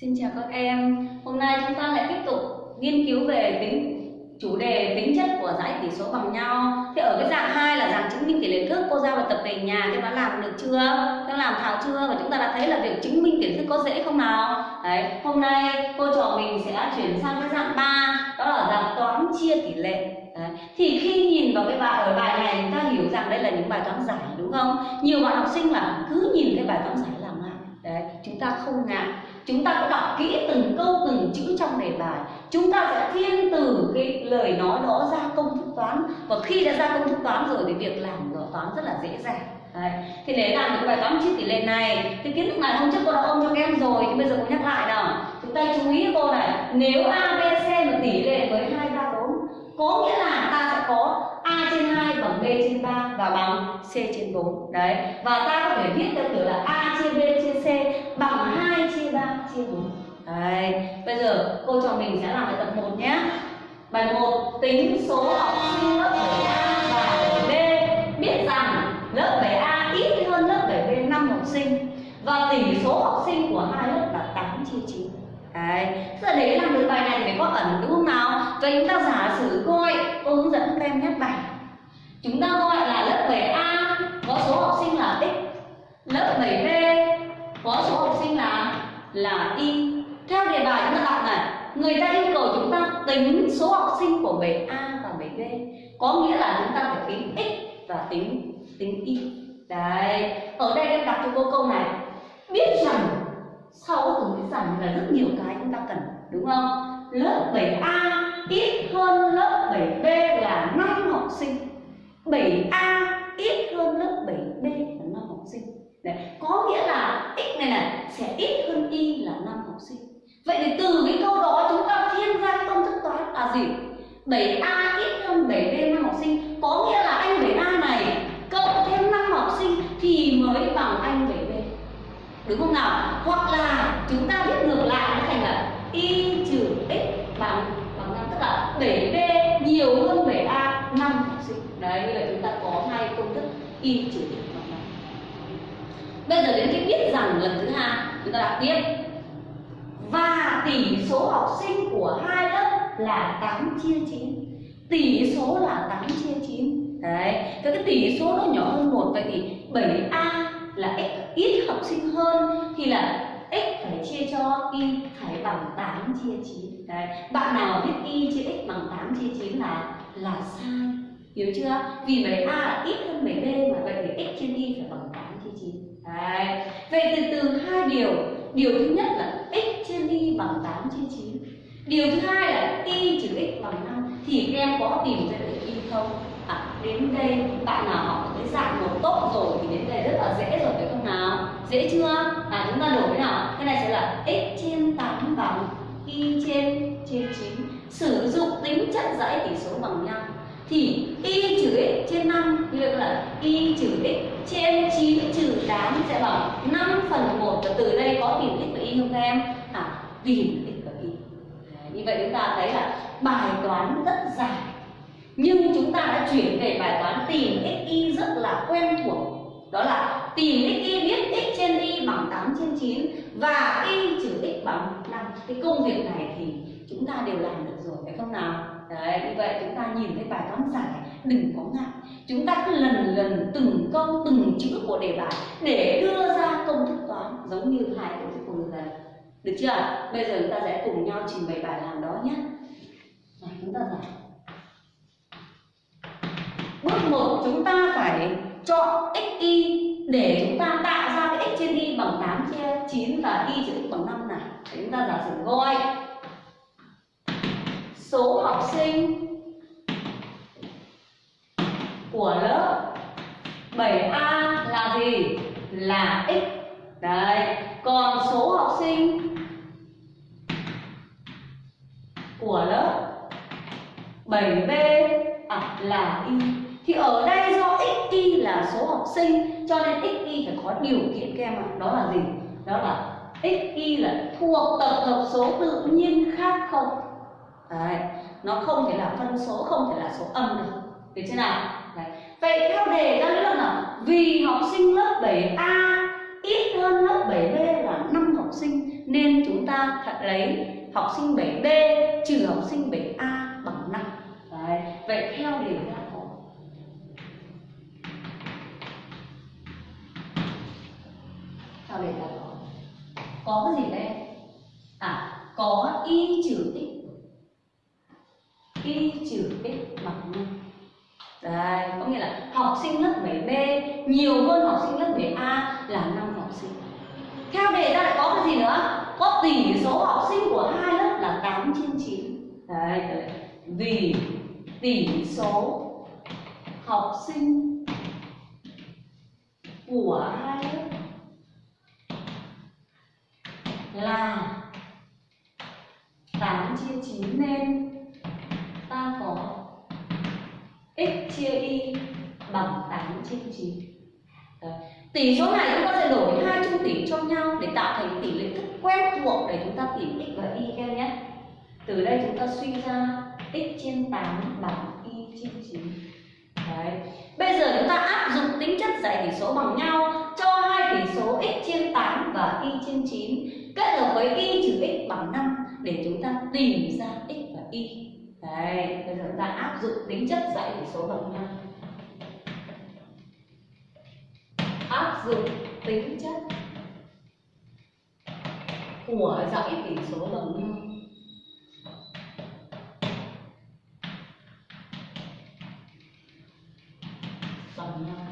Xin chào các em. Hôm nay chúng ta lại tiếp tục nghiên cứu về tính chủ đề tính chất của dãy tỷ số bằng nhau. Thì ở cái dạng 2 là dạng chứng minh tỷ lệ thức, cô giao bài tập về nhà các bạn làm được chưa? Các làm thảo chưa? Và chúng ta đã thấy là việc chứng minh tỷ lệ thức có dễ không nào? Đấy, hôm nay cô trò mình sẽ chuyển sang cái dạng 3, đó là dạng toán chia tỷ lệ. Đấy. Thì khi nhìn vào cái bài ở bài này chúng ta hiểu rằng đây là những bài toán giải đúng không? Nhiều bạn học sinh là cứ nhìn cái bài toán giải làm lại. Đấy, chúng ta không ngại chúng ta có đọc kỹ từng câu, từng chữ trong đề bài. Chúng ta sẽ thiên từ cái lời nói đó ra công thức toán. Và khi đã ra công thức toán rồi, thì việc làm rõ toán rất là dễ dàng. Đấy. thì để làm được bài toán chia tỷ lệ này, thì kiến thức này hôm trước cô đã ôn cho các em rồi, thì bây giờ cô nhắc lại nào. Chúng ta chú ý cô này, nếu a, b, c là tỷ lệ với hai, ba, bốn, có nghĩa là ta sẽ có a trên 2 bằng b trên 3 và bằng c trên 4 đấy. Và ta có thể viết theo kiểu là a chia b chia c bằng 2 chia 3 chia 4 đấy bây giờ cô trò mình sẽ làm bài tập 1 nhé. Bài 1 tính số học sinh lớp 7A và 7B biết rằng lớp 7A ít hơn lớp 7B 5 học sinh và tỷ số học sinh của hai lớp là 8 chia 9 Đấy, giờ để làm được bài này thì phải có ẩn đúng không nào? Vậy chúng ta giả sử coi cô hướng dẫn các em nhắc bài. Chúng ta gọi là lớp 7A có số học sinh là x Lớp 7B có số học sinh là là y Theo đề bài chúng ta đọc này Người ta yêu cầu chúng ta tính số học sinh của 7A và 7B Có nghĩa là chúng ta phải tính x và tính tính y. Đấy, ở đây em đặt cho cô câu này. Biết rằng sau từ biết rằng là rất nhiều cái chúng ta cần đúng không? Lớp 7A ít hơn lớp 7B là 5 học sinh. 7A ít hơn lớp 7B là 5 học sinh. Đấy. có nghĩa là x này này sẽ ít hơn y là 5 học sinh. Vậy thì từ cái câu đó chúng ta thiên ra công thức toán là gì 7A ít hơn 7B 5 học sinh. Có nghĩa là anh 7A này, cộng thêm 5 học sinh thì mới bằng anh 7B đúng không nào? Hoặc là chúng ta viết ngược lại nó thành là y trừ x bằng bằng 5 tức là 7b nhiều hơn 7a 5 học sinh. Đấy như là chúng ta có hai công thức y trừ x bằng 5 bây giờ đến cái biết rằng lần thứ hai, chúng ta đọc tiếp và tỷ số học sinh của hai lớp là 8 chia 9 tỷ số là 8 chia 9 đấy, cái cái tỷ số nó nhỏ hơn một, vậy thì 7a là x ít học sinh hơn thì là x phải chia cho y phải bằng 8 chia 9 đấy, bạn nào biết y chia x bằng 8 chia 9 là là sai. Hiểu chưa? Vì 7a là ít hơn 7b mà vậy thì x trên y phải bằng 8 chia 9 đấy, vậy từ từ hai điều điều thứ nhất là x trên y bằng 8 chia 9 điều thứ hai là y trừ x bằng 5 thì các em có tìm ra được y không? À, đến đây bạn nào học cái dạng một tốt rồi thì đến đây rất là dễ rồi phải không nào? Dễ chưa? À chúng ta đổi thế nào? Cái này sẽ là x trên 8 bằng y trên trên 9 sử dụng tính chất dãy tỷ số bằng nhau. Thì y trừ x trên 5 như vậy là y trừ x trên 9 trừ 8 sẽ bằng 5 phần 1 và từ đây có tìm x và y không các em? À tìm x và y. Đấy, như vậy chúng ta thấy là bài toán rất dài. Nhưng chúng ta đã chuyển về bài toán tìm x y rất là quen thuộc. Đó là tìm x y biết x trên y bằng 8 trên 9 và y trừ x bằng 5 cái công việc này thì chúng ta đều làm được rồi, phải không nào? Đấy, như vậy chúng ta nhìn thấy bài toán giải đừng có ngại. Chúng ta cứ lần lần từng câu từng chữ của đề bài để đưa ra công thức toán giống như hai công thức của người này. Được chưa? Bây giờ chúng ta sẽ cùng nhau trình bày bài làm đó nhé rồi, chúng ta giải Bước một, chúng ta phải chọn x y để chúng ta tạo ra cái x trên y bằng 8 chia 9 và y trừ x bằng 5 này. Để chúng ta giả sử gọi số học sinh của lớp 7A là gì? Là x. Đấy. Còn số học sinh của lớp 7B à, là y. Thì ở đây do x y là số học sinh cho nên x y phải có điều kiện các em ạ. Đó là gì? Đó là x y là thuộc tập hợp số tự nhiên khác không? Đấy. nó không thể là phân số không thể là số âm được. Được chưa nào? Đấy. vậy theo đề ra là nào? Vì học sinh lớp 7a ít hơn lớp 7b là 5 học sinh nên chúng ta phải lấy học sinh 7B trừ học sinh 7A có cái gì đây à có y trừ x y trừ x bằng 5 Đấy, có nghĩa là học sinh lớp 7B nhiều hơn học sinh lớp 7A là năm học sinh. Theo đề ra lại có cái gì nữa? Có tỷ số học sinh của hai lớp là 8 trên 9. Đấy, đấy. Vì tỷ số học sinh của hai lớp là 8 chia 9 nên ta có x chia y bằng 8 chia 9 Đấy. Tỷ số này chúng ta sẽ đổi hai trung tỷ cho nhau để tạo thành tỷ lệ thức quen thuộc để chúng ta tìm x và y em nhé. Từ đây chúng ta suy ra x trên 8 bằng y trên 9. Đấy. Bây giờ chúng ta áp dụng tính chất giải tỷ số bằng nhau cho hai tỷ số x trên 8 và y trên 9 kết hợp với y trừ x bằng 5 để chúng ta tìm ra x và y. Đấy, bây giờ chúng ta áp dụng tính chất giải tỷ số bằng nhau. Áp dụng tính chất của dãy tỉ số bằng nhau. Bằng nhau.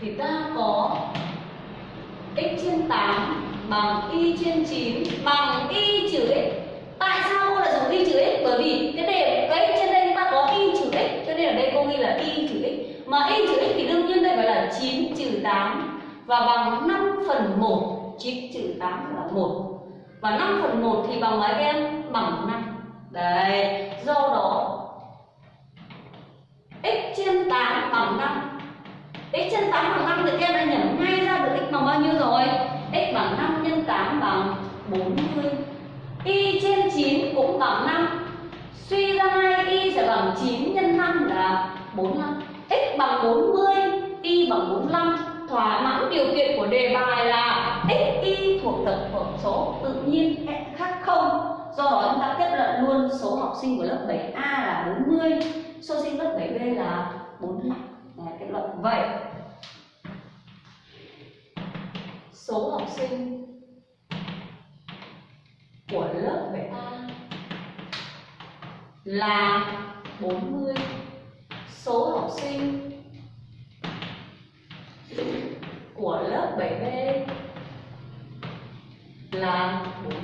Thì ta có x trên 8 bằng y trên 9 bằng y trừ x. Tại sao cô lại dùng y trừ x? Bởi vì cái đề cái trên đây chúng ta có y trừ x, cho nên ở đây cô ghi là y trừ x. Mà y trừ x thì đương nhiên đây phải là 9 trừ 8 và bằng 5 phần 1 9 trừ 8 là 1 và 5 phần 1 thì bằng mấy em? Bằng 5 đấy, do đó, x trên 8 bằng 5 x trên 8 bằng 5 thì các em đã nhẩm ngay ra được x bằng bao nhiêu rồi? X bằng 5 nhân 8 bằng 40 y trên 9 cũng bằng 5 Suy ra ngay y sẽ bằng 9 nhân 5 là 45 x bằng 40 y bằng 45 thỏa mãn điều kiện của đề bài là x y thuộc tập hợp số tự nhiên khác không? Do đó chúng ta kết luận luôn số học sinh của lớp 7A là 40 số sinh lớp 7B là 45 Đấy, kết luận vậy. Số học sinh của lớp 7A là 40 số học sinh của lớp 7B là 4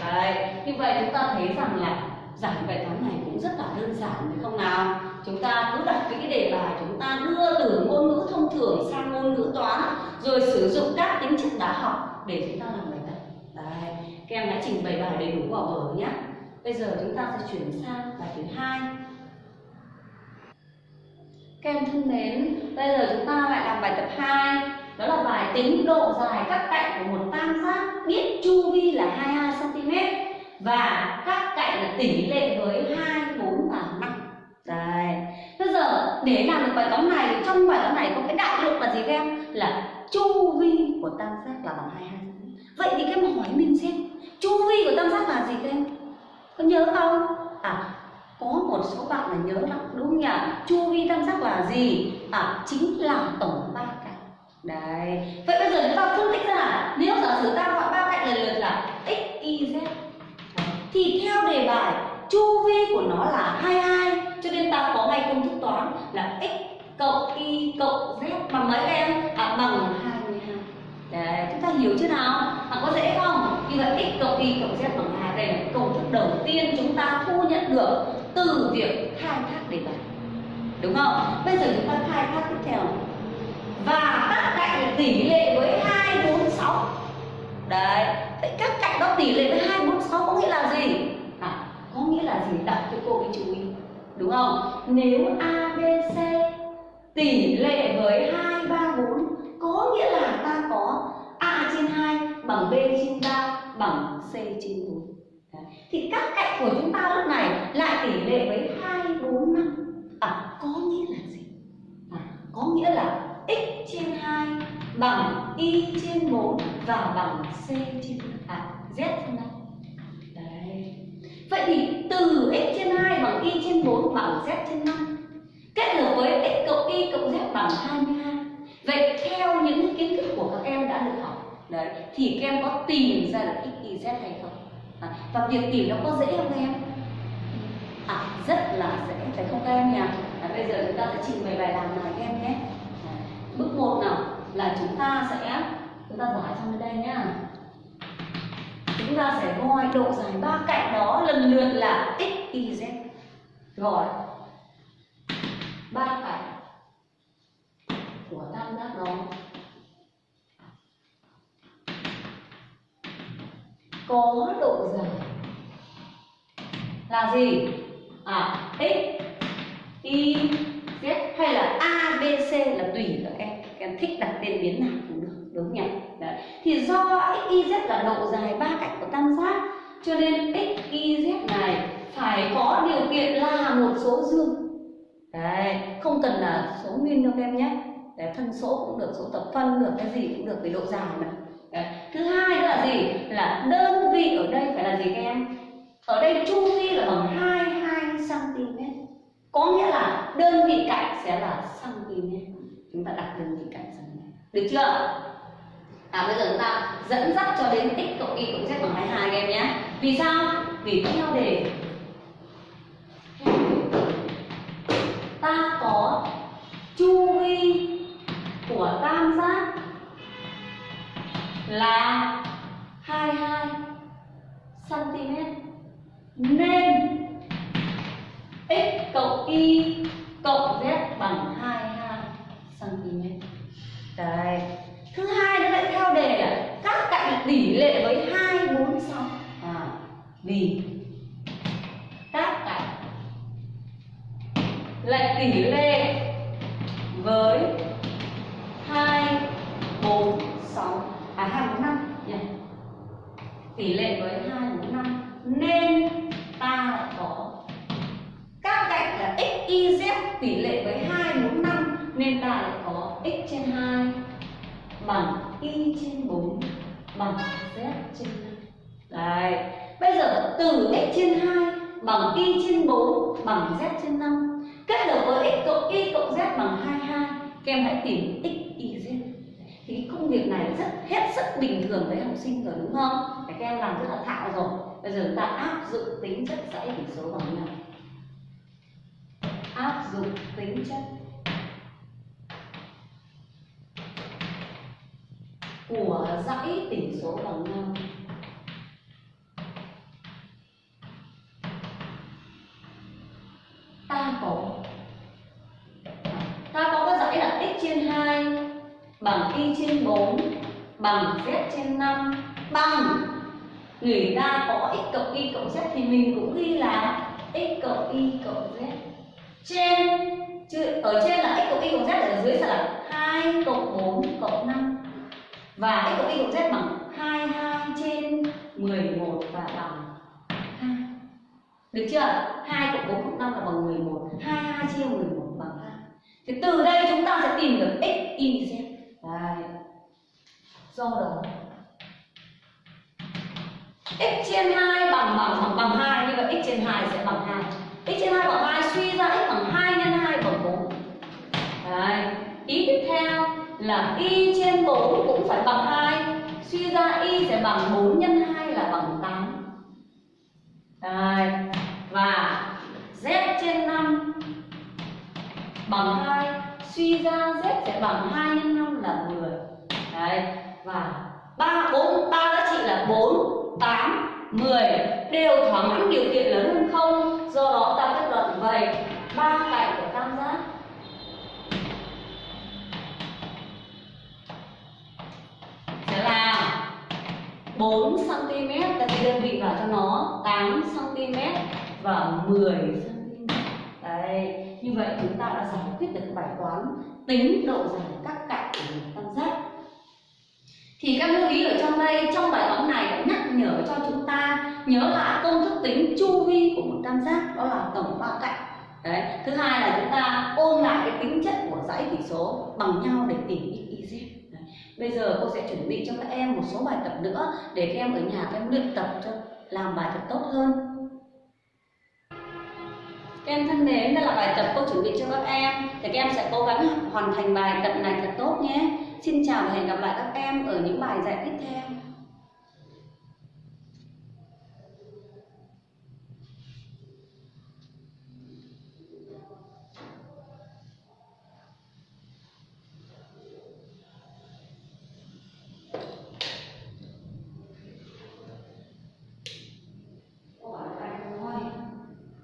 Đấy, như vậy chúng ta thấy rằng là giải bài toán này cũng rất là đơn giản phải không nào? Chúng ta cứ đặt cái đề bài chúng ta đưa từ ngôn ngữ thông thường sang ngôn ngữ toán rồi sử dụng các tính chất đã học để chúng ta làm bài tập. Đấy, các em đã trình bày bài đầy đủ vào vở nhé. Bây giờ chúng ta sẽ chuyển sang bài thứ hai. Các em thân mến, bây giờ chúng ta lại làm bài tập 2 Đó là bài tính độ dài các cạnh của một tam giác biết chu vi là 22cm Và các cạnh là tỷ lệ với hai để làm được bài toán này thì trong bài toán này có cái đại lượng là gì các em? Là chu vi của tam giác là bằng 22 Vậy thì các em hỏi mình xem, Chu vi của tam giác là gì các em? Có nhớ không? À có một số bạn là nhớ lắm, đúng nhỉ chu vi tam giác là gì à chính là tổng ba cạnh đấy vậy bây giờ chúng ta phân tích ra, nếu giả sử ta gọi ba cạnh lần lượt là x, y, z, thì theo đề bài, chu vi của nó là 22 cho nên ta có ngay công thức toán là x cộng y cộng z bằng mấy em? À bằng 22 đấy chúng ta hiểu chưa nào? À, có dễ không? Như vậy x cộng y cộng z bằng 2 đây là công thức đầu tiên chúng ta thu nhận được từ việc khai thác đề bài đúng không? Bây giờ chúng ta khai thác tiếp theo. Và các cạnh tỷ lệ với 246 đấy vậy các cạnh đó tỷ lệ với 246 có nghĩa là gì? À, có nghĩa là gì? Đọc cho cô cái chú ý đúng không? Nếu ABC tỷ lệ với 2, 3, 4 có nghĩa là ta có A trên 2 bằng B trên 3 bằng C trên 4 thì các cạnh của chúng ta lúc này lại tỷ lệ với 2, 4, 5 à có nghĩa là gì? À, có nghĩa là x trên 2 bằng y trên 4 và bằng c trên à z trên 5 vậy thì từ x trên 2 bằng y trên 4 bằng z trên 5 kết hợp với x cộng y cộng z bằng 22 vậy theo những kiến thức của các em đã được học đấy thì các em có tìm ra được x y z hay không? À, và việc tìm nó có dễ không các em? À rất là dễ phải không các em nhỉ? À, bây giờ chúng ta sẽ trình bày bài làm này các em nhé. À, bước một nào là chúng ta sẽ chúng ta giải sang bên đây nhá chúng ta sẽ gọi độ dài ba cạnh đó, lần lượt là x, y, z. Gọi ba cạnh của tam giác đó. Có độ dài là gì? À x, y, z hay là a, b, c là tùy các em các em thích đặt tên biến nào đúng nhỉ Đấy. thì do x y z là độ dài ba cạnh của tam giác cho nên x y z này phải có điều kiện là một số dương Đấy, không cần là số nguyên đâu các em nhé Đấy, phân số cũng được, số tập phân được, cái gì cũng được về độ dài mà Đấy. Thứ hai nữa là gì? Là đơn vị ở đây phải là gì các em? Ở đây chu vi là bằng 22 cm Có nghĩa là đơn vị cạnh sẽ là cm Chúng ta đặt đơn vị cạnh cm Được chưa? À bây giờ chúng ta dẫn dắt cho đến x cộng y cộng z bằng 22 các em nhé Vì sao? Vì theo đề ta có chu vi của tam giác là 22 cm nên x cộng y cộng z bằng 22 cm. Đấy. Thứ hai nữa lại theo đề là các cạnh tỷ lệ với 2 4 6. À, vì các cạnh lại tỷ lệ với 2 4 6 à 2 4 5. Tỷ lệ với 2 y trên 4 bằng z trên 5 kết hợp với x cộng y cộng z bằng 22 các em hãy tìm x, y, z. Thì công việc này rất, hết sức bình thường với học sinh rồi, đúng không? Để các em làm rất là thạo rồi. Bây giờ chúng ta áp dụng tính chất dãy tỉ số bằng nhau. Áp dụng tính chất của dãy tỉ số bằng nhau. Trên 2 bằng y trên 4 bằng z trên 5 bằng. Người ta có x cộng y cộng z thì mình cũng ghi là x cộng y cộng z. Trên, chứ, ở trên là x cộng y cộng z ở dưới sẽ là 2 cộng 4 cộng 5 và x cộng y cộng z bằng 22 trên 11 và bằng 2 được chưa? 2 cộng 4 cộng 5 là bằng 11 22 chia 11 thì từ đây chúng ta sẽ tìm được x, y, z Đấy. Do đó x trên 2 bằng bằng bằng bằng 2 như vậy x trên 2 sẽ bằng 2 x trên 2 bằng 2 suy ra x bằng 2 nhân 2 bằng 4 Đấy. Ý tiếp theo là y trên 4 cũng phải bằng 2 Suy ra y sẽ bằng 4 nhân 2 là bằng 8 Đấy. Và z bằng 2 Suy ra z sẽ bằng 2 nhân 5 là 10 Đấy. Và 3, 4, 3 giá trị là 4, 8, 10 Đều thỏa mãn điều kiện lớn hơn không? Do đó ta kết luận vậy. Ba cạnh của tam giác. Sẽ là 4 cm ta ghi đơn vị vào cho nó. 8 cm và 10 cm. Đấy như vậy chúng ta đã giải quyết được bài toán tính độ dài các cạnh của một tam giác thì các lưu ý ở trong đây, trong bài toán này đã nhắc nhở cho chúng ta nhớ lại công thức tính chu vi của một tam giác, đó là tổng ba cạnh. Đấy, thứ hai là chúng ta ôn lại cái tính chất của dãy tỷ số bằng nhau để tìm x y z. Bây giờ cô sẽ chuẩn bị cho các em một số bài tập nữa để các em ở nhà các em luyện tập cho, làm bài thật tốt hơn. Các em thân mến, đây là bài tập cô chuẩn bị cho các em. Thì các em sẽ cố gắng hoàn thành bài tập này thật tốt nhé. Xin chào và hẹn gặp lại các em ở những bài dạy tiếp theo.